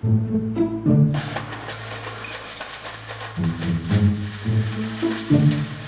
Thank you.